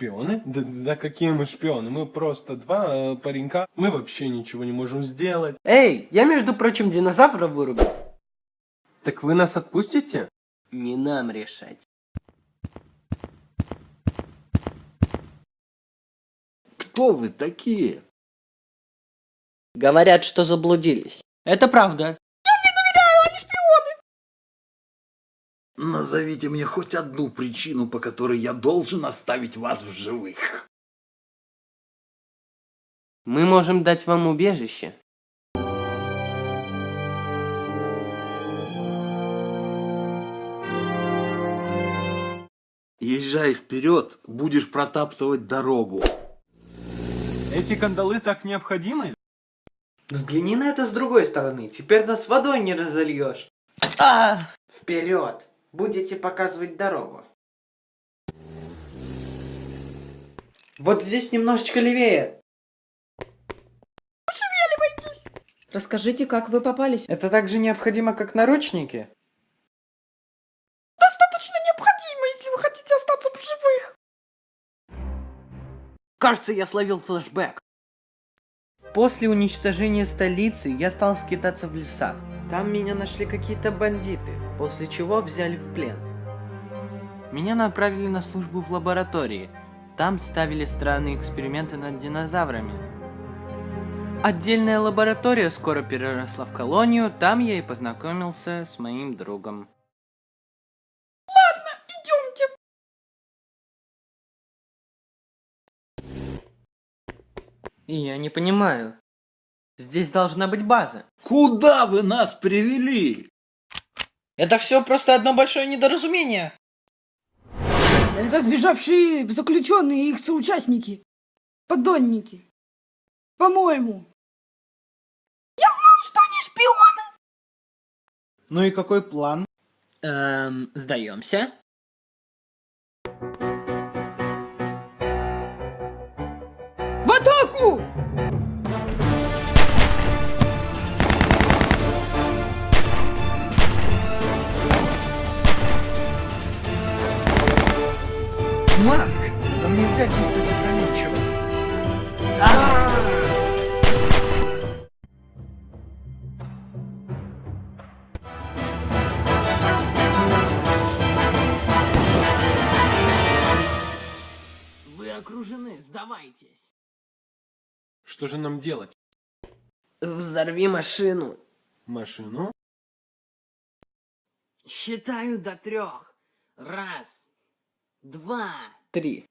Шпионы? Да, да какие мы шпионы? Мы просто два э, паренька. Мы вообще ничего не можем сделать. Эй, я, между прочим, динозавра вырубил. Так вы нас отпустите? Не нам решать. Кто вы такие? Говорят, что заблудились. Это правда. Назовите мне хоть одну причину, по которой я должен оставить вас в живых. Мы можем дать вам убежище. Езжай вперед, будешь протаптывать дорогу. Эти кандалы так необходимы? Взгляни на это с другой стороны. Теперь нас водой не разольешь. А! Вперед! Будете показывать дорогу. Вот здесь немножечко левее. Расскажите, как вы попались? Это так же необходимо, как наручники. Достаточно необходимо, если вы хотите остаться в живых. Кажется, я словил флешбэк. После уничтожения столицы я стал скитаться в лесах. Там меня нашли какие-то бандиты, после чего взяли в плен. Меня направили на службу в лаборатории. Там ставили странные эксперименты над динозаврами. Отдельная лаборатория скоро переросла в колонию, там я и познакомился с моим другом. Идемте. И я не понимаю. Здесь должна быть база. Куда вы нас привели? Это все просто одно большое недоразумение. Это сбежавшие заключенные и их соучастники. Подонники. По-моему. Я знал, что они шпионы. Ну и какой план? Эм, сдаемся? Нельзя действовать опрометчиво. Вы окружены, сдавайтесь. Что же нам делать? Взорви машину. Машину? Считаю до трех. Раз, два, три.